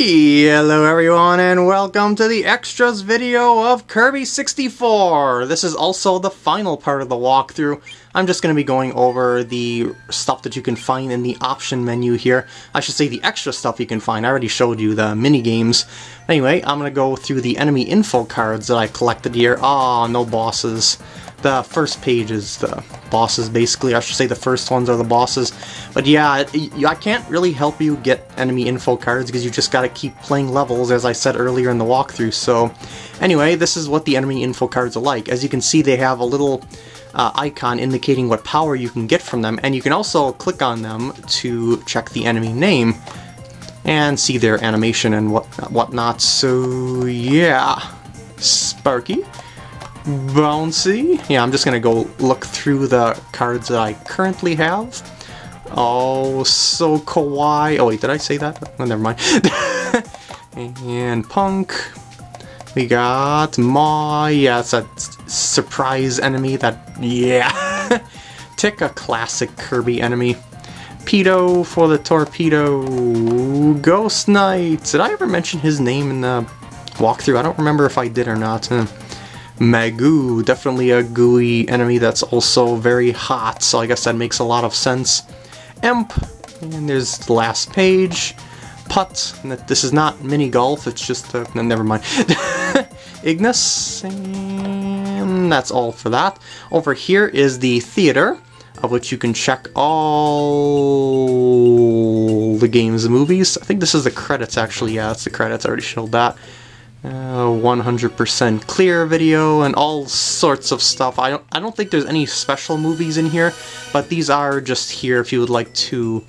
Hello everyone and welcome to the extras video of Kirby 64! This is also the final part of the walkthrough. I'm just going to be going over the stuff that you can find in the option menu here. I should say the extra stuff you can find. I already showed you the mini games. Anyway, I'm going to go through the enemy info cards that I collected here. Ah, oh, no bosses the first page is the bosses, basically. I should say the first ones are the bosses. But yeah, I can't really help you get enemy info cards because you just gotta keep playing levels, as I said earlier in the walkthrough. So anyway, this is what the enemy info cards are like. As you can see, they have a little uh, icon indicating what power you can get from them, and you can also click on them to check the enemy name and see their animation and what whatnot. So yeah, Sparky. Bouncy. Yeah, I'm just gonna go look through the cards that I currently have. Oh, so kawaii. Oh wait, did I say that? Oh, never mind. and Punc. We got Ma. Yeah, it's a surprise enemy that... Yeah. Tick, a classic Kirby enemy. Pedo for the torpedo. Ghost Knight. Did I ever mention his name in the walkthrough? I don't remember if I did or not. Hmm. Magoo, definitely a gooey enemy that's also very hot, so I guess that makes a lot of sense. Emp, and there's the last page. Putt, this is not mini golf, it's just, uh, no, never mind. Ignus, and that's all for that. Over here is the theater, of which you can check all the games movies. I think this is the credits actually, yeah, it's the credits, I already showed that. 100% uh, clear video and all sorts of stuff. I don't, I don't think there's any special movies in here, but these are just here if you would like to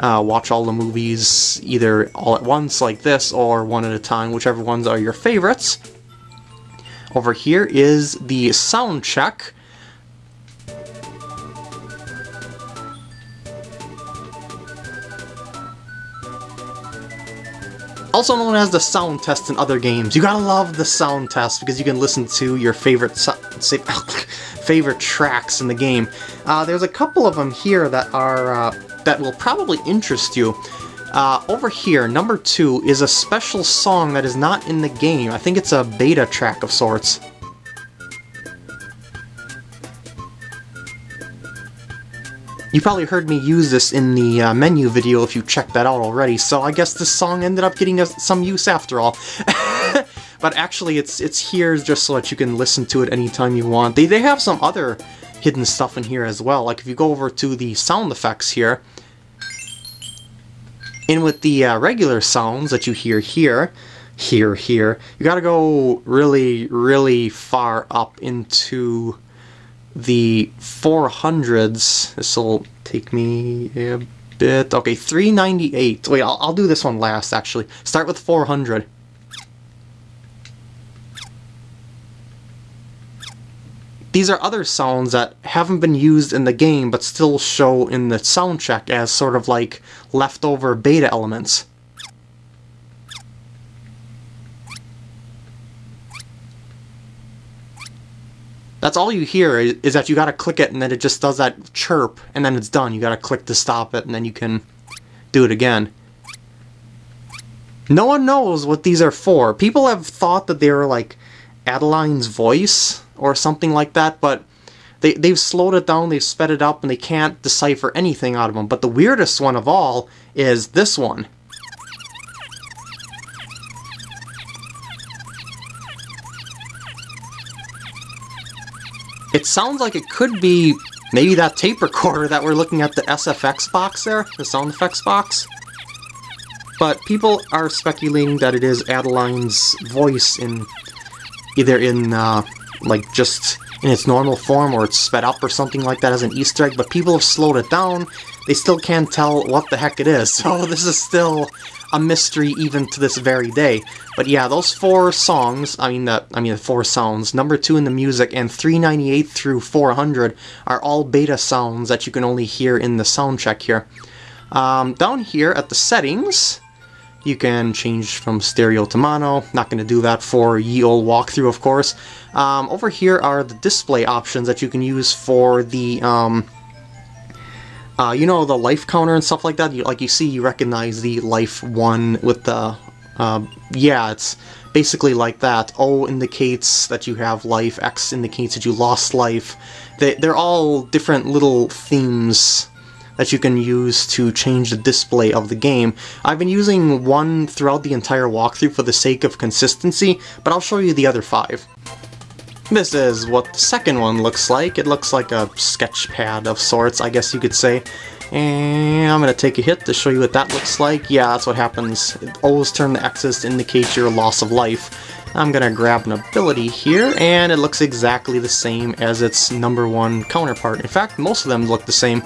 uh, watch all the movies either all at once like this or one at a time, whichever ones are your favorites. Over here is the sound check. Also known as the sound test in other games. You gotta love the sound test because you can listen to your favorite favorite tracks in the game. Uh, there's a couple of them here that are uh, that will probably interest you. Uh, over here, number two is a special song that is not in the game. I think it's a beta track of sorts. You probably heard me use this in the uh, menu video if you checked that out already, so I guess this song ended up getting some use after all. but actually, it's it's here just so that you can listen to it anytime you want. They, they have some other hidden stuff in here as well, like if you go over to the sound effects here, in with the uh, regular sounds that you hear here, here, here, you gotta go really, really far up into the 400s. This will take me a bit. Okay, 398. Wait, I'll, I'll do this one last, actually. Start with 400. These are other sounds that haven't been used in the game but still show in the sound check as sort of like leftover beta elements. That's all you hear is, that you gotta click it and then it just does that chirp and then it's done. You gotta click to stop it and then you can do it again. No one knows what these are for. People have thought that they were like Adeleine's voice or something like that, but they, they've slowed it down, they've sped it up, and they can't decipher anything out of them. But the weirdest one of all is this one. It sounds like it could be maybe that tape recorder that we're looking at the SFX box there, the sound effects box. But people are speculating that it is Adeleine's voice in either in uh, like just in its normal form or it's sped up or something like that as an Easter egg, but people have slowed it down. They still can't tell what the heck it is, so this is still a mystery even to this very day. But yeah, those four songs, I mean the I mean the four sounds, number two in the music and 398 through 400 are all beta sounds that you can only hear in the sound check here. Um, down here at the settings, you can change from stereo to mono. Not going to do that for ye old walkthrough, of course. Um, over here are the display options that you can use for the um, uh, you know, the life counter and stuff like that, you, like you see, you recognize the life 1 with the uh, yeah, it's basically like that. O indicates that you have life, X indicates that you lost life. They, they're all different little themes that you can use to change the display of the game. I've been using one throughout the entire walkthrough for the sake of consistency, but I'll show you the other five. This is what the second one looks like. It looks like a sketch pad of sorts, I guess you could say. And I'm to take a hit to show you what that looks like. Yeah, that's what happens. Always turn the X's to indicate your loss of life. I'm to grab an ability here, and it looks exactly the same as its number one counterpart. In fact, most of them look the same.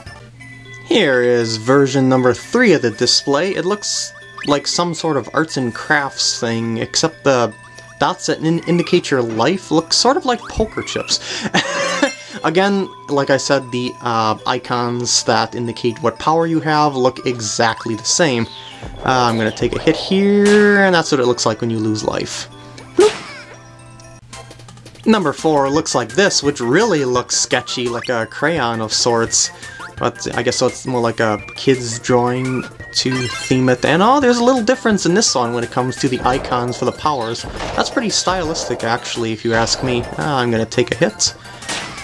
Here is version number 3 of the display. It looks like some sort of arts and crafts thing, except the dots that in indicate your life look sort of like poker chips. Again, like I said, the uh, icons that indicate what power you have look exactly the same. Uh, I'm going to take a hit here, and that's what it looks like when you lose life. Number 4 looks like this, which really looks sketchy, like a crayon of sorts. But I guess so it's more like a kid's drawing to theme it. And oh, there's a little difference in this one when it comes to the icons for the powers. That's pretty stylistic, actually, if you ask me. Ah, I'm to take a hit.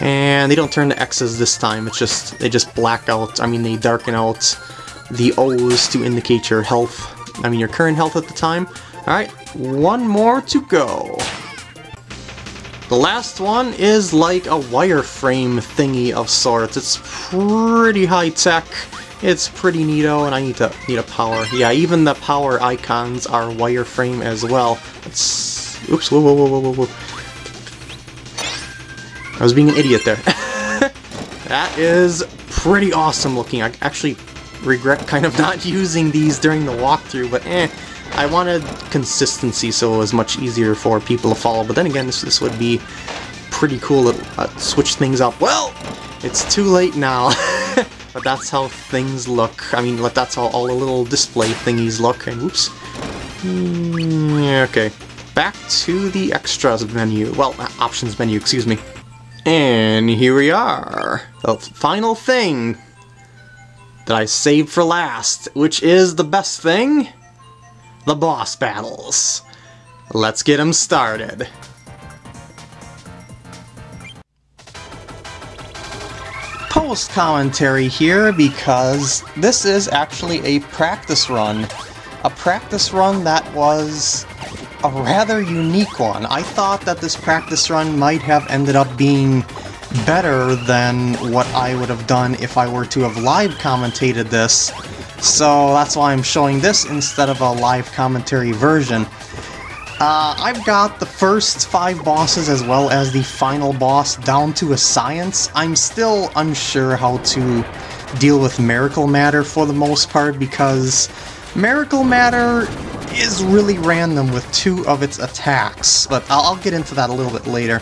And they don't turn to X's this time, it's just, they just black out, I mean they darken out the O's to indicate your health, I mean your current health at the time. Alright, one more to go. The last one is like a wireframe thingy of sorts. It's pretty high-tech, it's pretty neato, and I need to need a power. Yeah, even the power icons are wireframe as well. It's... Oops, whoa, whoa, whoa, whoa, whoa. I was being an idiot there. that is pretty awesome looking. I actually regret kind of not using these during the walkthrough, but eh. I wanted consistency so it was much easier for people to follow, but then again, this, this would be pretty cool to uh, switch things up. Well, it's too late now, but that's how things look. I mean, that's how all the little display thingies look, and oops. Mm, okay, back to the extras menu. Well, options menu, excuse me. And here we are, the final thing that I saved for last, which is the best thing, the boss battles. Let's get them started. Post commentary here because this is actually a practice run. A practice run that was a rather unique one. I thought that this practice run might have ended up being better than what I would have done if I were to have live commentated this, so that's why I'm showing this instead of a live commentary version. Uh, I've got the first five bosses as well as the final boss down to a science. I'm still unsure how to deal with Miracle Matter for the most part because Miracle Matter is really random with two of its attacks, but I'll, I'll get into that a little bit later.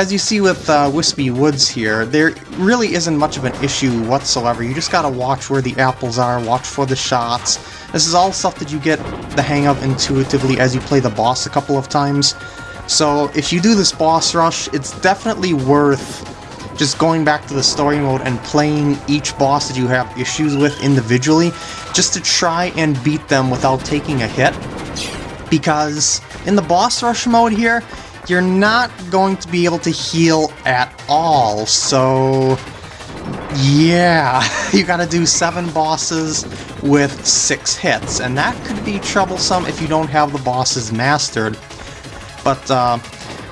As you see with uh, Whispy Woods here, there really isn't much of an issue whatsoever. You just gotta watch where the apples are, watch for the shots. This is all stuff that you get the hang of intuitively as you play the boss a couple of times. So if you do this boss rush, it's definitely worth just going back to the story mode and playing each boss that you have issues with individually, just to try and beat them without taking a hit. Because in the boss rush mode here, you're not going to be able to heal at all, so... Yeah, you gotta do seven bosses with six hits, and that could be troublesome if you don't have the bosses mastered. But, uh,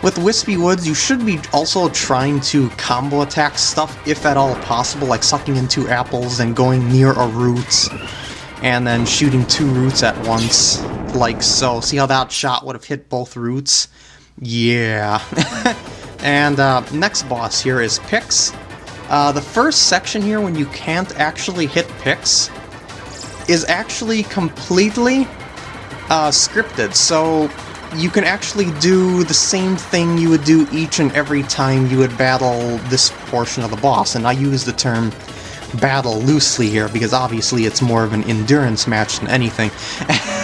with Whispy Woods, you should be also trying to combo attack stuff, if at all possible, like sucking into apples and going near a root, and then shooting two roots at once, like so. See how that shot would have hit both roots? Yeah. and uh, next boss here is Pix. Uh, the first section here, when you can't actually hit Pix, is actually completely uh, scripted, so you can actually do the same thing you would do each and every time you would battle this portion of the boss, and I use the term battle loosely here because obviously it's more of an endurance match than anything.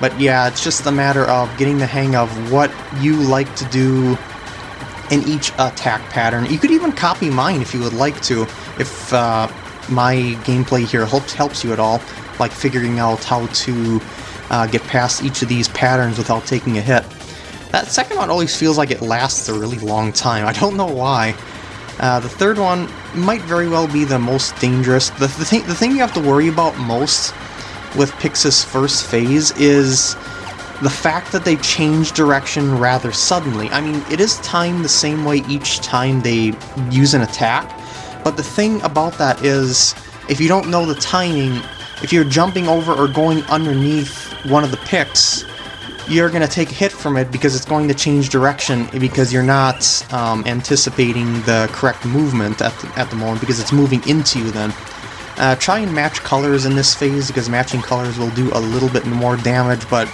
but yeah, it's just a matter of getting the hang of what you like to do in each attack pattern. You could even copy mine if you would like to, if uh, my gameplay here helps, helps you at all, like figuring out how to uh, get past each of these patterns without taking a hit. That second one always feels like it lasts a really long time. I don't know why. Uh, the third one might very well be the most dangerous. The, the, thing, the thing you have to worry about most with Pix's first phase is the fact that they change direction rather suddenly. I mean, it is timed the same way each time they use an attack, but the thing about that is, if you don't know the timing, if you're jumping over or going underneath one of the picks, you're going to take a hit from it because it's going to change direction because you're not um, anticipating the correct movement at the, at the moment because it's moving into you then. Uh, try and match colors in this phase because matching colors will do a little bit more damage, but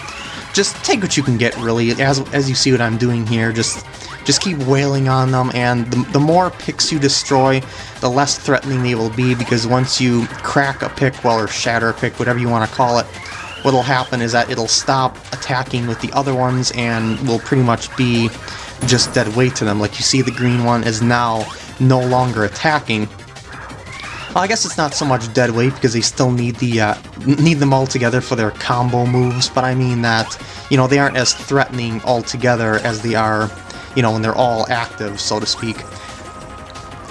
just take what you can get really. As, as you see what I'm doing here, just just keep wailing on them, and the, the more picks you destroy, the less threatening they will be, because once you crack a pick, well, or shatter a pick, whatever you want to call it, what'll happen is that it'll stop attacking with the other ones and will pretty much be just dead weight to them. Like you see the green one is now no longer attacking. Well, I guess it's not so much dead weight because they still need the uh, need them all together for their combo moves, but I mean that, you know, they aren't as threatening altogether as they are you know, when they're all active, so to speak.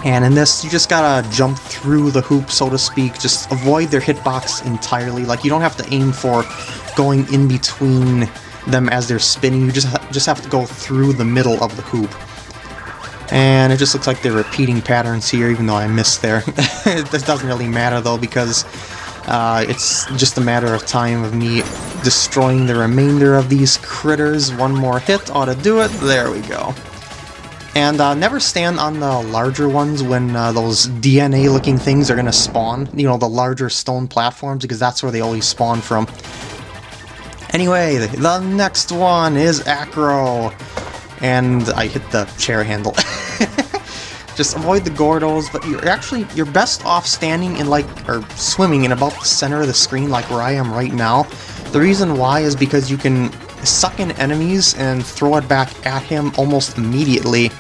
And in this, you just gotta jump through the hoop, so to speak, just avoid their hitbox entirely. Like, you don't have to aim for going in between them as they're spinning, you just, just have to go through the middle of the hoop. And it just looks like they're repeating patterns here, even though I missed there. this doesn't really matter, though, because uh, it's just a matter of time of me destroying the remainder of these critters. One more hit ought to do it. There we go. And uh, never stand on the larger ones when uh, those DNA-looking things are going to spawn. You know, the larger stone platforms, because that's where they always spawn from. Anyway, the next one is Acro. And I hit the chair handle. Just avoid the Gordos, but you're actually, you're best off standing in like, or swimming in about the center of the screen like where I am right now. The reason why is because you can suck in enemies and throw it back at him almost immediately,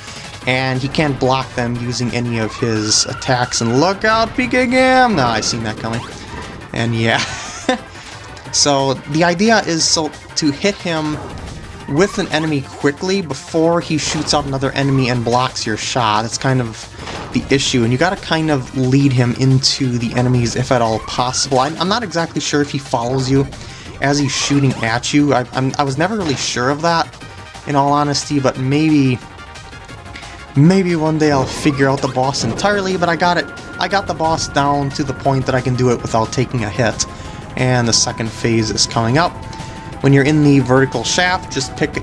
and he can't block them using any of his attacks. And look out, Pika No, I seen that coming. And yeah. so the idea is so to hit him with an enemy quickly before he shoots out another enemy and blocks your shot. That's kind of the issue, and you gotta kind of lead him into the enemies if at all possible. I, am not exactly sure if he follows you as he's shooting at you. I, I was never really sure of that, in all honesty, but maybe... Maybe one day I'll figure out the boss entirely, but I got it. I got the boss down to the point that I can do it without taking a hit. And the second phase is coming up. When you're in the vertical shaft, just pick,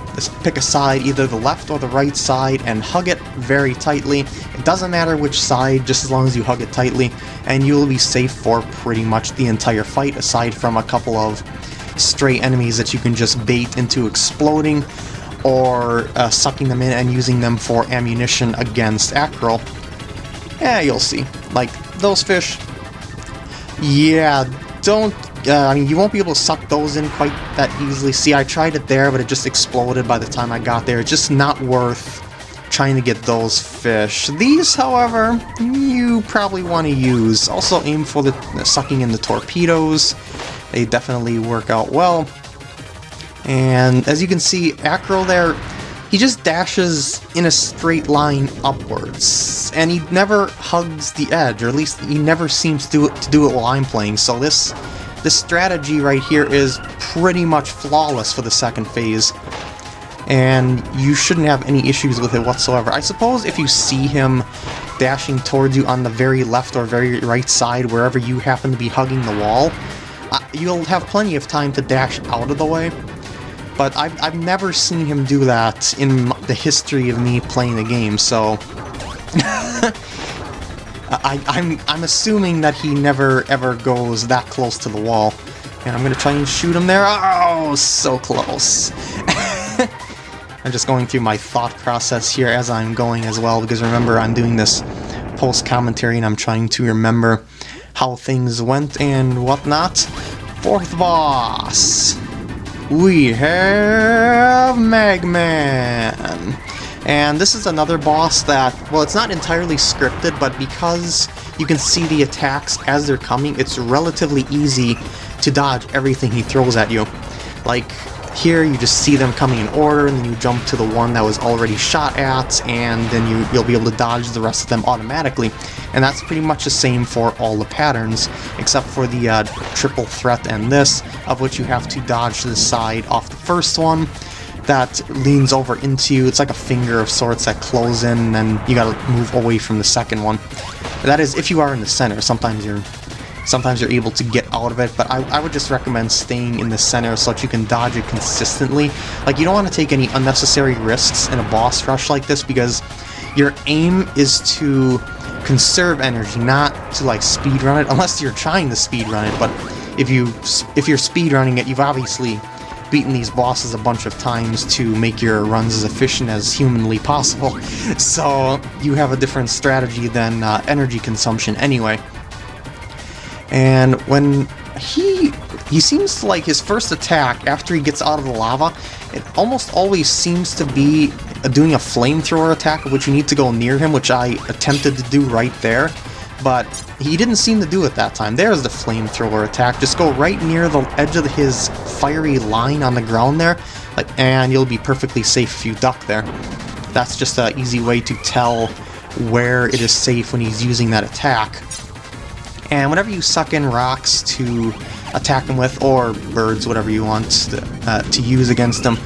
pick a side, either the left or the right side, and hug it very tightly. It doesn't matter which side, just as long as you hug it tightly, and you'll be safe for pretty much the entire fight, aside from a couple of stray enemies that you can just bait into exploding, or uh, sucking them in and using them for ammunition against Acro. Yeah, you'll see. Like, those fish, yeah, don't uh, I mean, you won't be able to suck those in quite that easily. See, I tried it there, but it just exploded by the time I got there. It's just not worth trying to get those fish. These, however, you probably want to use. Also aim for the sucking in the torpedoes. They definitely work out well. And as you can see, Acro there, he just dashes in a straight line upwards. And he never hugs the edge, or at least he never seems to do it, to do it while I'm playing. So this this strategy right here is pretty much flawless for the second phase, and you shouldn't have any issues with it whatsoever. I suppose if you see him dashing towards you on the very left or very right side, wherever you happen to be hugging the wall, uh, you'll have plenty of time to dash out of the way. But I've, I've never seen him do that in the history of me playing the game, so... I, I'm, I'm assuming that he never ever goes that close to the wall. And I'm gonna try and shoot him there. Oh, so close. I'm just going through my thought process here as I'm going as well, because remember, I'm doing this post-commentary and I'm trying to remember how things went and whatnot. Fourth boss, we have Magman. And this is another boss that, well, it's not entirely scripted, but because you can see the attacks as they're coming, it's relatively easy to dodge everything he throws at you. Like, here you just see them coming in order, and then you jump to the one that was already shot at, and then you, you'll be able to dodge the rest of them automatically. And that's pretty much the same for all the patterns, except for the uh, triple threat and this, of which you have to dodge the side off the first one, that leans over into you. It's like a finger of sorts that close in, and you gotta move away from the second one. That is, if you are in the center. Sometimes you're sometimes you're able to get out of it, but I, I would just recommend staying in the center so that you can dodge it consistently. Like, you don't want to take any unnecessary risks in a boss rush like this because your aim is to conserve energy, not to like speed run it, unless you're trying to speed run it, but if you if you're speed running it, you've obviously beaten these bosses a bunch of times to make your runs as efficient as humanly possible. So you have a different strategy than uh, energy consumption anyway. And when he he seems to like his first attack after he gets out of the lava, it almost always seems to be doing a flamethrower attack, which you need to go near him, which I attempted to do right there. But he didn't seem to do it that time. There's the flamethrower attack. Just go right near the edge of his fiery line on the ground there, like, and you'll be perfectly safe if you duck there. That's just an easy way to tell where it is safe when he's using that attack. And whenever you suck in rocks to attack him with, or birds, whatever you want to, uh, to use against him,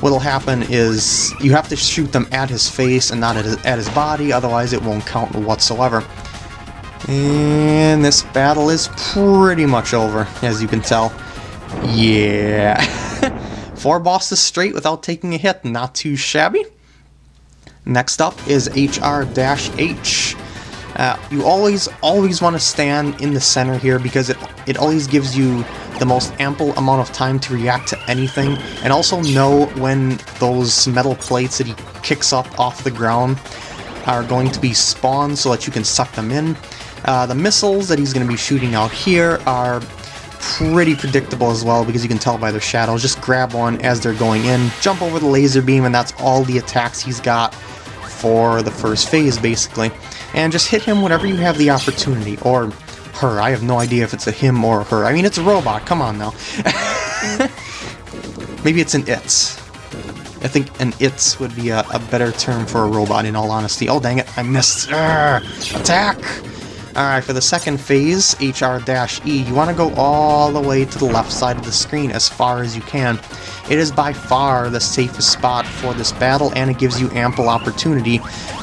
what'll happen is you have to shoot them at his face and not at his, at his body, otherwise it won't count whatsoever. And this battle is pretty much over, as you can tell. Yeah. Four bosses straight without taking a hit, not too shabby. Next up is HR-H. Uh, you always, always want to stand in the center here because it, it always gives you the most ample amount of time to react to anything and also know when those metal plates that he kicks up off the ground are going to be spawned so that you can suck them in. Uh, the missiles that he's going to be shooting out here are pretty predictable as well because you can tell by their shadows. Just grab one as they're going in, jump over the laser beam, and that's all the attacks he's got for the first phase, basically and just hit him whenever you have the opportunity, or her. I have no idea if it's a him or a her. I mean, it's a robot, come on now. Maybe it's an it's. I think an it's would be a, a, better term for a robot, in all honesty. Oh, dang it, I missed. Attack! Alright, for the second phase, HR-E, you want to go all the way to the left side of the screen as far as you can. It is by far the safest spot for this battle, and it gives you ample opportunity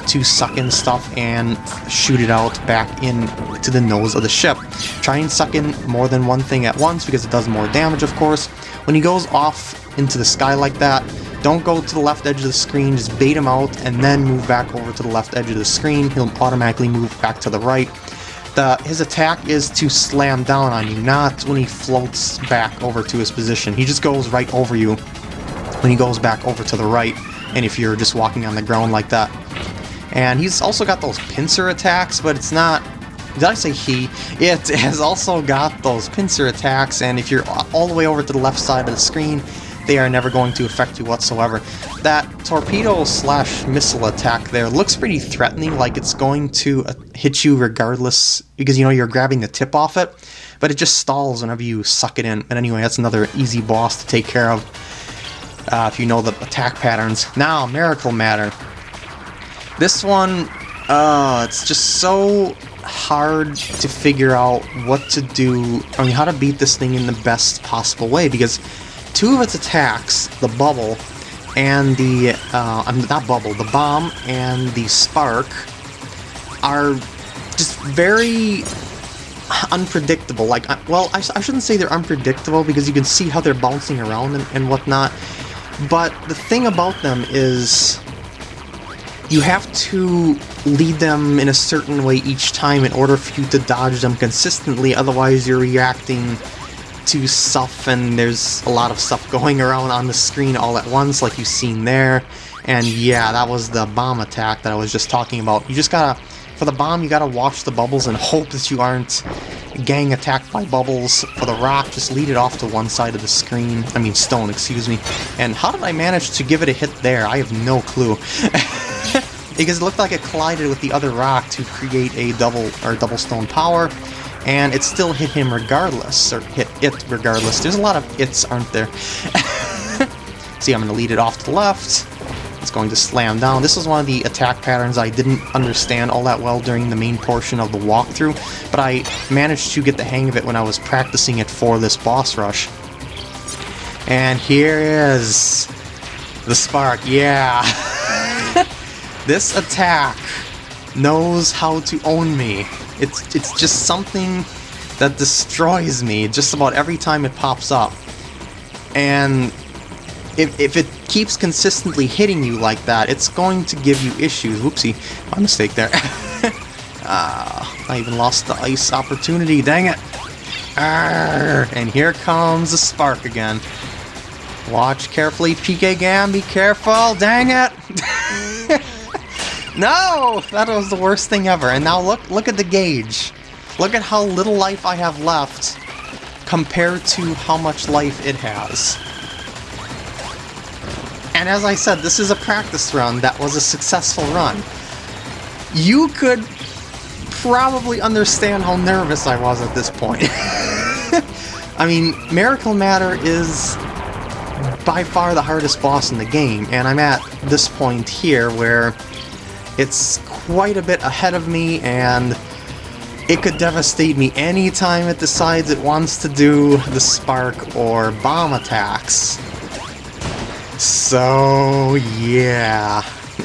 to suck in stuff and shoot it out back in to the nose of the ship. Try and suck in more than one thing at once because it does more damage, of course. When he goes off into the sky like that, don't go to the left edge of the screen, just bait him out and then move back over to the left edge of the screen. He'll automatically move back to the right. The, his attack is to slam down on you, not when he floats back over to his position. He just goes right over you when he goes back over to the right, and if you're just walking on the ground like that. And he's also got those pincer attacks, but it's not... Did I say he? It has also got those pincer attacks, and if you're all the way over to the left side of the screen, they are never going to affect you whatsoever. That torpedo slash missile attack there looks pretty threatening, like it's going to uh, hit you regardless, because you know you're grabbing the tip off it, but it just stalls whenever you suck it in. And anyway, that's another easy boss to take care of uh, if you know the attack patterns. Now, Miracle Matter. This one, uh, it's just so hard to figure out what to do, I mean, how to beat this thing in the best possible way, because two of its attacks, the bubble and the, uh, mean, not bubble, the bomb and the spark, are just very unpredictable. Like, well, I, I shouldn't say they're unpredictable because you can see how they're bouncing around and, and whatnot, but the thing about them is you have to lead them in a certain way each time in order for you to dodge them consistently, otherwise you're reacting to stuff and there's a lot of stuff going around on the screen all at once like you've seen there. And yeah, that was the bomb attack that I was just talking about. You just gotta, for the bomb, you gotta watch the bubbles and hope that you aren't gang attacked by bubbles. For the rock, just lead it off to one side of the screen. I mean, stone, excuse me. And how did I manage to give it a hit there? I have no clue. because it looked like it collided with the other rock to create a double or double stone power. And it still hit him regardless, or hit it regardless. There's a lot of its, aren't there? See, I'm going to lead it off to the left. It's going to slam down. This is one of the attack patterns I didn't understand all that well during the main portion of the walkthrough, but I managed to get the hang of it when I was practicing it for this boss rush. And here is the spark, yeah. this attack knows how to own me. It's, it's just something that destroys me just about every time it pops up. And if, if it keeps consistently hitting you like that, it's going to give you issues. Whoopsie, my mistake there. ah, I even lost the ice opportunity, dang it. And here comes the spark again. Watch carefully, PK Gam, be careful, dang it! no! That was the worst thing ever. And now look, look at the gauge. Look at how little life I have left compared to how much life it has. And as I said, this is a practice run that was a successful run. You could probably understand how nervous I was at this point. I mean, Miracle Matter is by far the hardest boss in the game, and I'm at this point here where it's quite a bit ahead of me, and it could devastate me anytime it decides it wants to do the spark or bomb attacks. So, yeah.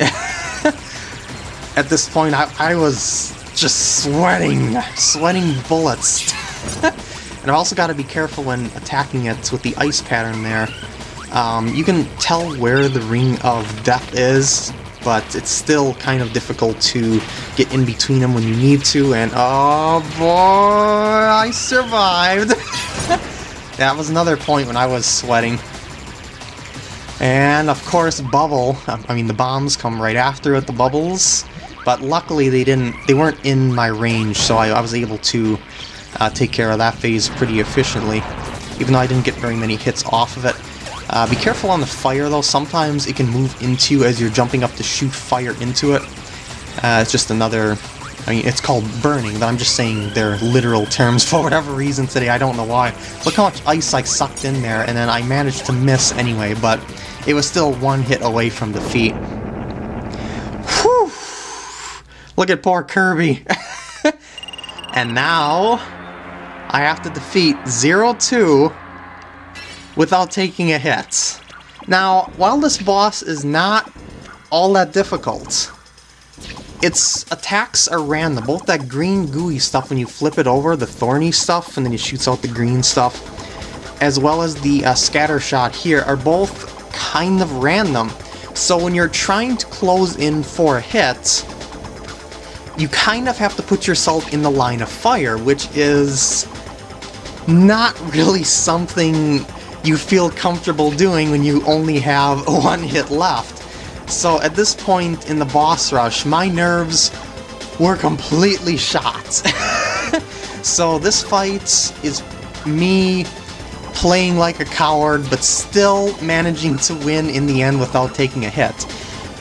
At this point, I, I was just sweating, sweating bullets. and I've also got to be careful when attacking it with the ice pattern there. Um, you can tell where the Ring of Death is, but it's still kind of difficult to get in between them when you need to, and oh boy, I survived! that was another point when I was sweating. And of course, Bubble, I mean the bombs come right after with the bubbles, but luckily they didn't, they weren't in my range, so I, I was able to uh, take care of that phase pretty efficiently, even though I didn't get very many hits off of it. Uh, be careful on the fire though, sometimes it can move into as you're jumping up to shoot fire into it. Uh, it's just another I mean, it's called burning, but I'm just saying they're literal terms for whatever reason today, I don't know why. Look how much ice I sucked in there, and then I managed to miss anyway, but it was still one hit away from defeat. Whew! Look at poor Kirby. and now, I have to defeat Zero Two without taking a hit. Now, while this boss is not all that difficult, its attacks are random. Both that green gooey stuff when you flip it over, the thorny stuff, and then it shoots out the green stuff, as well as the uh, scatter shot here, are both kind of random. So when you're trying to close in for a hit, you kind of have to put yourself in the line of fire, which is not really something you feel comfortable doing when you only have one hit left. So at this point in the boss rush, my nerves were completely shot. so this fight is me playing like a coward, but still managing to win in the end without taking a hit.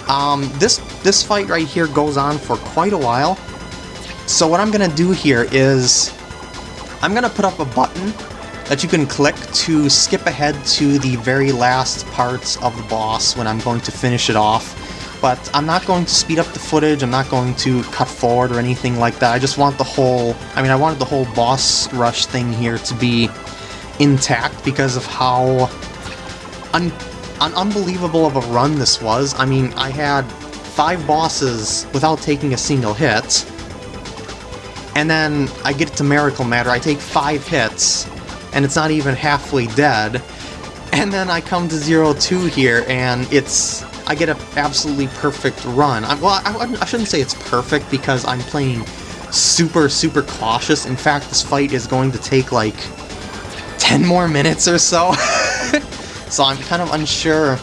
Um, this, this fight right here goes on for quite a while. So what I'm going to do here is I'm going to put up a button that you can click to skip ahead to the very last parts of the boss when I'm going to finish it off. But I'm not going to speed up the footage, I'm not going to cut forward or anything like that. I just want the whole, I mean I wanted the whole boss rush thing here to be intact because of how un un unbelievable of a run this was. I mean, I had five bosses without taking a single hit, and then I get to Miracle Matter, I take five hits, and it's not even halfway dead, and then I come to Zero Two here, and it's... I get an absolutely perfect run. I, well, I, I shouldn't say it's perfect because I'm playing super, super cautious. In fact, this fight is going to take like 10 more minutes or so. so I'm kind of unsure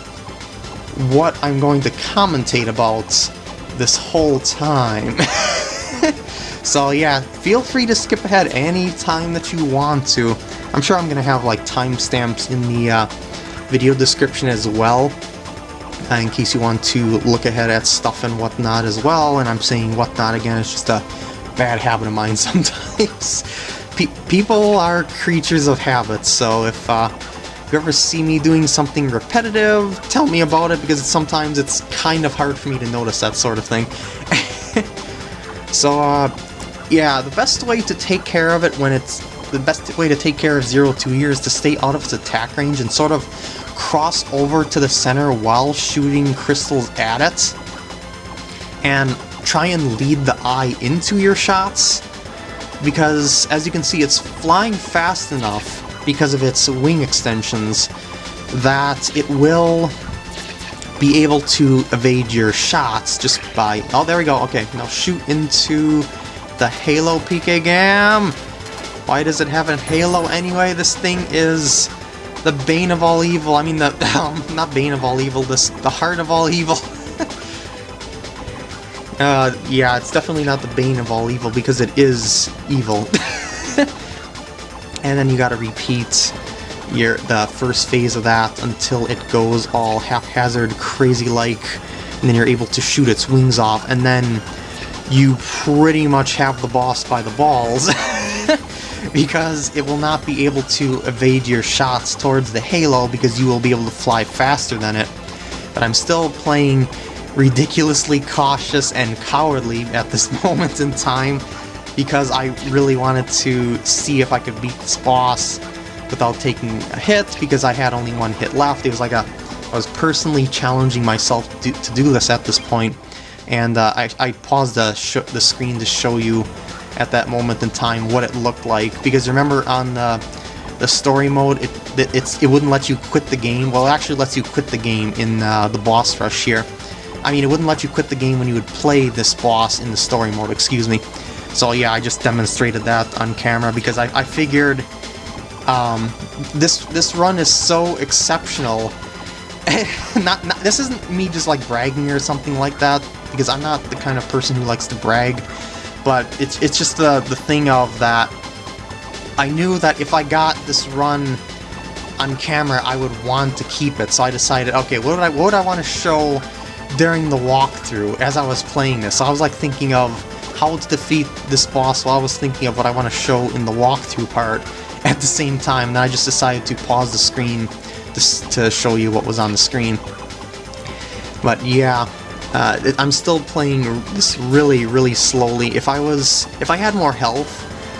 what I'm going to commentate about this whole time. so yeah, feel free to skip ahead any time that you want to. I'm sure I'm going to have like timestamps in the uh, video description as well. Uh, in case you want to look ahead at stuff and whatnot as well, and I'm saying whatnot again, it's just a bad habit of mine sometimes. pe people are creatures of habits, so if uh, you ever see me doing something repetitive, tell me about it, because sometimes it's kind of hard for me to notice that sort of thing. so, uh, yeah, the best way to take care of it when it's... The best way to take care of Zero Two here is to stay out of its attack range and sort of cross over to the center while shooting crystals at it. And try and lead the eye into your shots because as you can see it's flying fast enough because of its wing extensions that it will be able to evade your shots just by... Oh, there we go. Okay, now shoot into the Halo PK Gam. Why does it have a Halo anyway? This thing is the Bane of all evil. I mean, the um, not Bane of all evil, this the Heart of all evil. uh, yeah, it's definitely not the Bane of all evil because it is evil. and then you gotta repeat your the first phase of that until it goes all haphazard, crazy-like, and then you're able to shoot its wings off, and then you pretty much have the boss by the balls. Because it will not be able to evade your shots towards the halo because you will be able to fly faster than it. But I'm still playing ridiculously cautious and cowardly at this moment in time because I really wanted to see if I could beat this boss without taking a hit because I had only one hit left. It was like a I was personally challenging myself to, to do this at this point, and uh, I, I paused the, the screen to show you at that moment in time what it looked like. Because remember on the, the story mode it, it, it's, it wouldn't let you quit the game. Well it actually lets you quit the game in uh, the boss rush here. I mean it wouldn't let you quit the game when you would play this boss in the story mode excuse me. So yeah, I just demonstrated that on camera because I, I figured um, this this run is so exceptional. not, not this isn't me just like bragging or something like that because I'm not the kind of person who likes to brag, but it's it's just the the thing of that. I knew that if I got this run on camera, I would want to keep it. So I decided, okay, what would I what would I want to show during the walkthrough as I was playing this? So I was like thinking of how to defeat this boss while I was thinking of what I want to show in the walkthrough part at the same time, and I just decided to pause the screen to, to show you what was on the screen. But yeah, uh, I'm still playing this really, really slowly. If I was, if I had more health,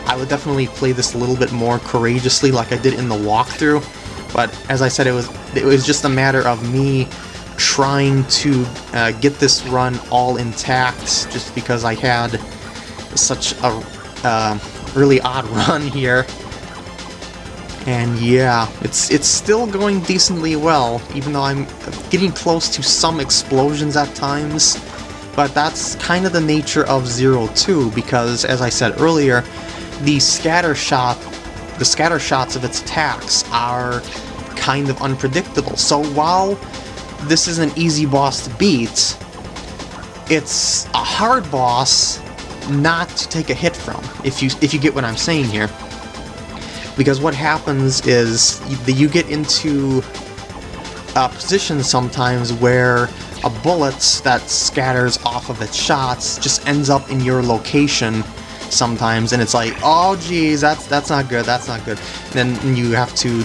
I would definitely play this a little bit more courageously like I did in the walkthrough. But as I said, it was it was just a matter of me trying to uh, get this run all intact just because I had such a uh, really odd run here. And yeah, it's it's still going decently well, even though I'm getting close to some explosions at times. But that's kind of the nature of Zero Two, because as I said earlier, the scatter shot, the scatter shots of its attacks are kind of unpredictable. So while this is an easy boss to beat, it's a hard boss not to take a hit from, if you if you get what I'm saying here. Because what happens is you, you get into a position sometimes where a bullet that scatters off of its shots just ends up in your location sometimes, and it's like, oh geez, that's that's not good, that's not good. And then you have to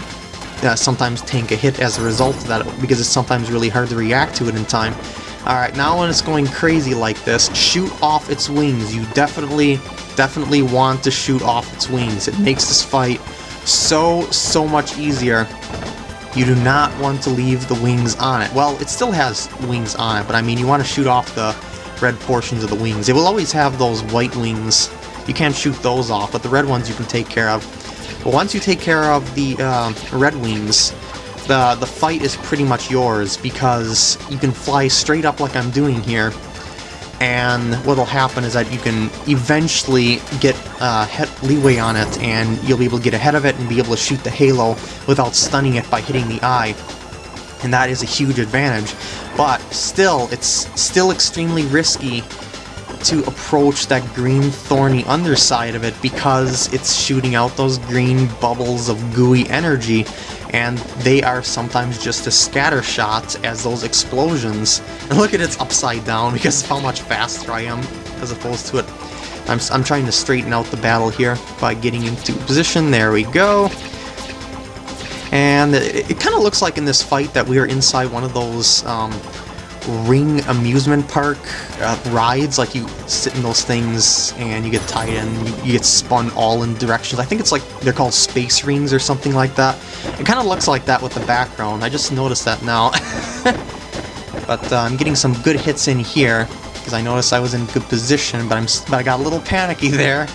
uh, sometimes take a hit as a result of that because it's sometimes really hard to react to it in time. Alright, now when it's going crazy like this, shoot off its wings. You definitely, definitely want to shoot off its wings. It makes this fight so, so much easier. You do not want to leave the wings on it. Well, it still has wings on it, but I mean, you want to shoot off the red portions of the wings. It will always have those white wings. You can't shoot those off, but the red ones you can take care of. But once you take care of the uh, Red Wings, the, the fight is pretty much yours because you can fly straight up like I'm doing here and what'll happen is that you can eventually get uh, leeway on it and you'll be able to get ahead of it and be able to shoot the halo without stunning it by hitting the eye. And that is a huge advantage. But still it's still extremely risky to approach that green thorny underside of it because it's shooting out those green bubbles of gooey energy and they are sometimes just as scatter shots as those explosions. And look at it's upside down because of how much faster I am as opposed to it. I'm, I'm trying to straighten out the battle here by getting into position. There we go. And it, it kind of looks like in this fight that we are inside one of those um, ring amusement park uh, rides. Like you sit in those things and you get tied in, you, get spun all in directions. I think it's like they're called space rings or something like that. It kind of looks like that with the background. I just noticed that now. but uh, I'm getting some good hits in here because I noticed I was in good position, but I'm but I got a little panicky there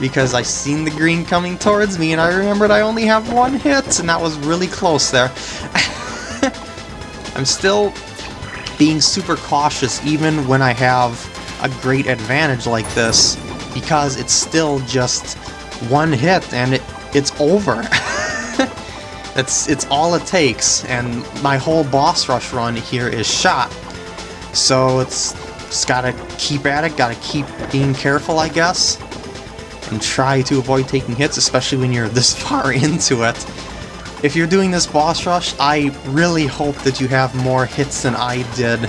because I seen the green coming towards me and I remembered I only have one hit and that was really close there. I'm still being super cautious even when I have a great advantage like this because it's still just one hit and it it's over. it's it's all it takes and my whole boss rush run here is shot. So it's just gotta keep at it, gotta keep being careful I guess and try to avoid taking hits, especially when you're this far into it. If you're doing this boss rush, I really hope that you have more hits than I did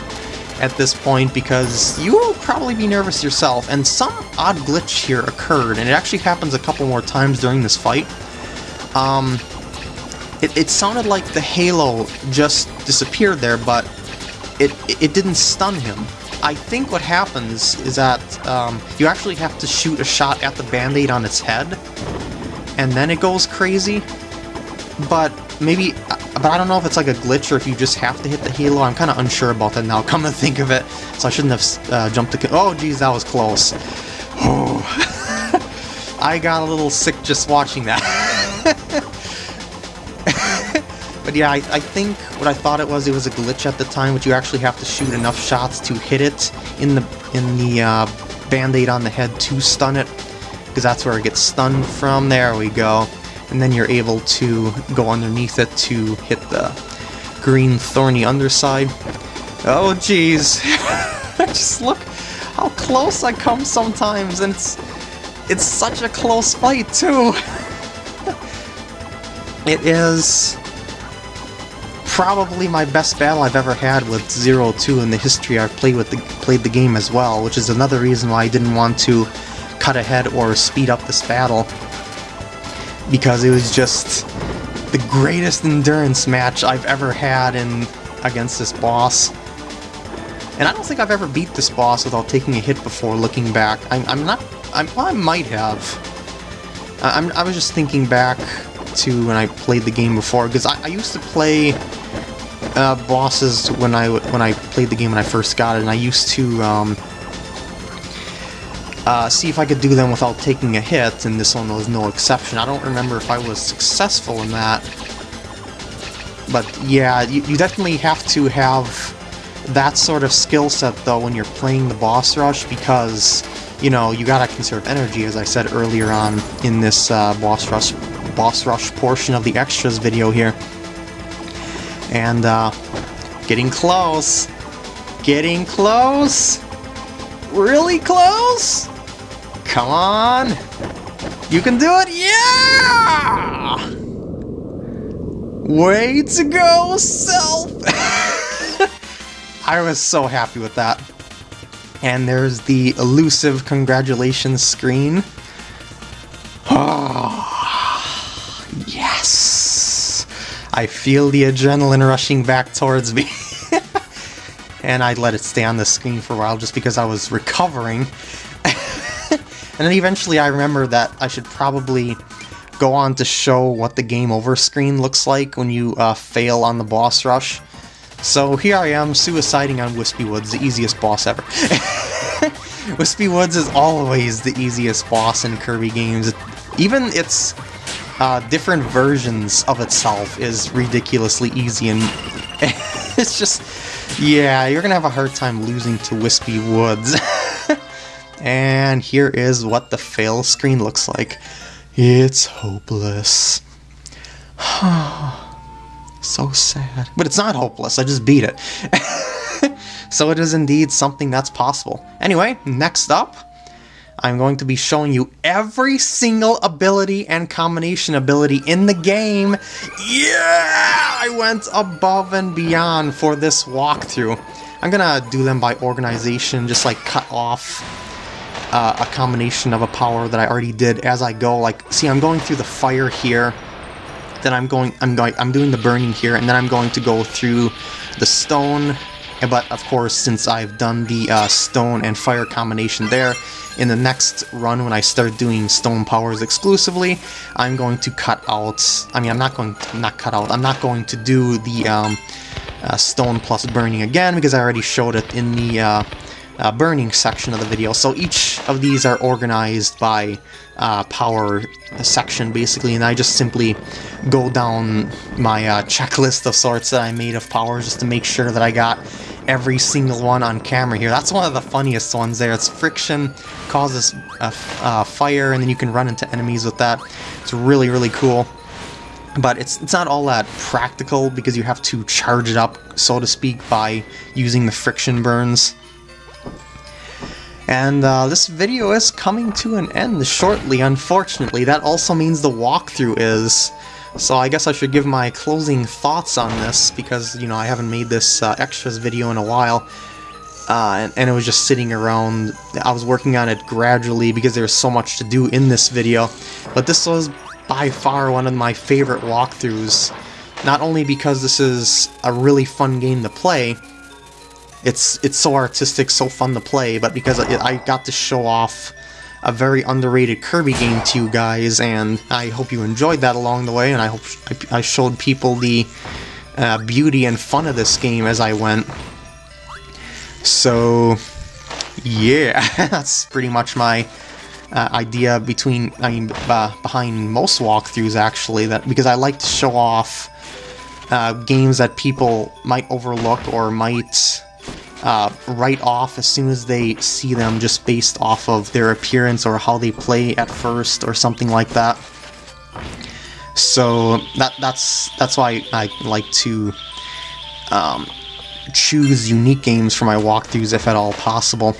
at this point because you will probably be nervous yourself, and some odd glitch here occurred, and it actually happens a couple more times during this fight. Um, it, it sounded like the halo just disappeared there, but it, it didn't stun him. I think what happens is that um, you actually have to shoot a shot at the band-aid on its head, and then it goes crazy. But maybe, but I don't know if it's like a glitch or if you just have to hit the halo. I'm kind of unsure about that now, come to think of it. So I shouldn't have uh, jumped to... Oh, geez, that was close. Oh. I got a little sick just watching that. But yeah, I, I, think what I thought it was, it was a glitch at the time, but you actually have to shoot enough shots to hit it in the in the uh, band-aid on the head to stun it, because that's where it gets stunned from. There we go. And then you're able to go underneath it to hit the green thorny underside. Oh jeez. Just look how close I come sometimes, and it's it's such a close fight too. it is probably my best battle I've ever had with Zero Two in the history I've played with the played the game as well, which is another reason why I didn't want to cut ahead or speed up this battle. Because it was just the greatest endurance match I've ever had in against this boss. And I don't think I've ever beat this boss without taking a hit before looking back. I'm, I'm not... I'm, well, I might have. I'm, I was just thinking back to when I played the game before, because I, I used to play uh, bosses when I when I played the game when I first got it, and I used to um, uh, see if I could do them without taking a hit, and this one was no exception. I don't remember if I was successful in that, but yeah, you, you definitely have to have that sort of skill set though when you're playing the boss rush because you know you gotta conserve energy as I said earlier on in this uh, boss rush boss rush portion of the extras video here. And, uh, getting close. Getting close. Really close. Come on. You can do it. Yeah! Way to go, self! I was so happy with that. And there's the elusive congratulations screen. Oh, yes! I feel the adrenaline rushing back towards me. and I let it stay on the screen for a while just because I was recovering. And then eventually I remember that I should probably go on to show what the game over screen looks like when you uh, fail on the boss rush. So here I am, suiciding on Whispy Woods, the easiest boss ever. Whispy Woods is always the easiest boss in Kirby games. Even its uh, different versions of itself is ridiculously easy, and it's just, yeah, you're gonna have a hard time losing to Whispy Woods. and here is what the fail screen looks like. It's hopeless. so sad. But it's not hopeless, I just beat it. so it is indeed something that's possible. Anyway, next up, I'm going to be showing you every single ability and combination ability in the game. Yeah! I went above and beyond for this walkthrough. I'm gonna do them by organization, just like cut off uh, a combination of a power that I already did as I go. Like, see, I'm going through the fire here, then I'm going, I'm going, I'm doing the burning here, and then I'm going to go through the stone. But of course, since I've done the uh, stone and fire combination there, in the next run when I start doing stone powers exclusively, I'm going to cut out. I mean, I'm not going to not cut out. I'm not going to do the um, uh, stone plus burning again because I already showed it in the uh, uh, burning section of the video. So each of these are organized by uh, power section basically, and I just simply go down my uh, checklist of sorts that I made of powers just to make sure that I got every single one on camera here. That's one of the funniest ones there. It's friction, causes uh, fire, and then you can run into enemies with that. It's really, really cool but it's, it's not all that practical because you have to charge it up, so to speak, by using the friction burns. And uh, this video is coming to an end shortly, unfortunately. That also means the walkthrough is. So I guess I should give my closing thoughts on this, because, you know, I haven't made this uh, extras video in a while. Uh, and, and, it was just sitting around. I was working on it gradually because there's so much to do in this video. But this was by far one of my favorite walkthroughs. Not only because this is a really fun game to play, it's it's so artistic, so fun to play, but because I, I got to show off a very underrated Kirby game to you guys, and I hope you enjoyed that along the way, and I hope I showed people the uh, beauty and fun of this game as I went. So, yeah, that's pretty much my uh, idea between, I mean, uh, behind most walkthroughs actually, that because I like to show off uh, games that people might overlook or might uh, write off as soon as they see them just based off of their appearance or how they play at first or something like that. So that that's that's why I like to um, choose unique games for my walkthroughs if at all possible.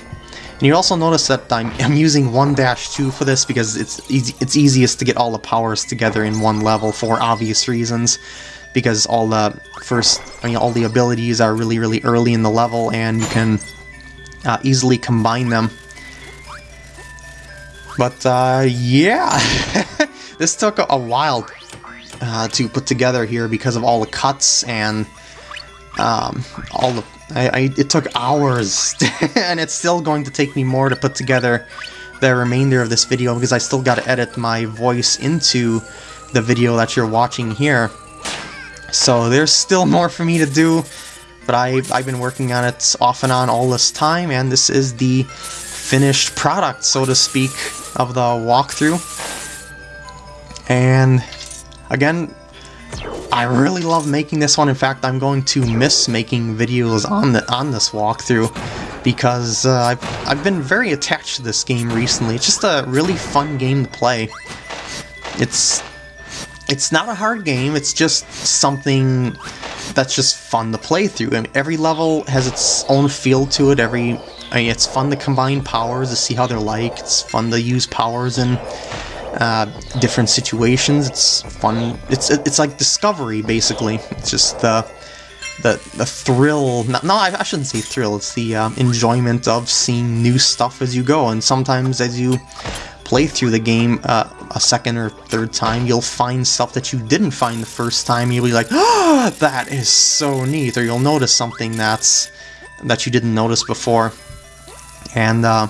And you also notice that I'm, I'm using 1-2 for this because it's it's easiest to get all the powers together in one level for obvious reasons. Because all the first, I mean, all the abilities are really, really early in the level and you can uh, easily combine them. But, uh, yeah, this took a, while uh, to put together here because of all the cuts and um, all the I, I, it took hours, and it's still going to take me more to put together the remainder of this video because I still got to edit my voice into the video that you're watching here. So there's still more for me to do, but I've, I've been working on it off and on all this time, and this is the finished product, so to speak, of the walkthrough. And again, I really love making this one. In fact, I'm going to miss making videos on the on this walkthrough because uh, I've, I've been very attached to this game recently. It's just a really fun game to play. It's it's not a hard game. It's just something that's just fun to play through. I mean, every level has its own feel to it. Every I mean, it's fun to combine powers to see how they're like. It's fun to use powers in uh, different situations. It's fun. It's it's like discovery basically. It's just the the the thrill. No, no I, shouldn't say thrill. It's the um, enjoyment of seeing new stuff as you go. And sometimes as you play through the game uh, a second or third time, you'll find stuff that you didn't find the first time. You'll be like, "Oh, that is so neat," or you'll notice something that's that you didn't notice before. And uh,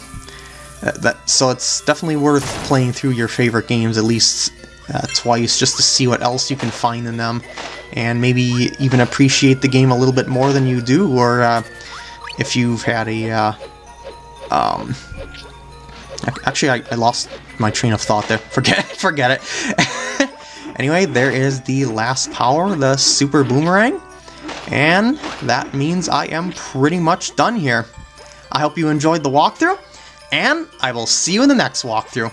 that so it's definitely worth playing through your favorite games at least uh, twice just to see what else you can find in them and maybe even appreciate the game a little bit more than you do or uh, if you've had a uh, um, actually I, I, lost my train of thought there. Forget forget it. Anyway there is the last power the super boomerang. And that means I am pretty much done here. I hope you enjoyed the walkthrough and I will see you in the next walkthrough.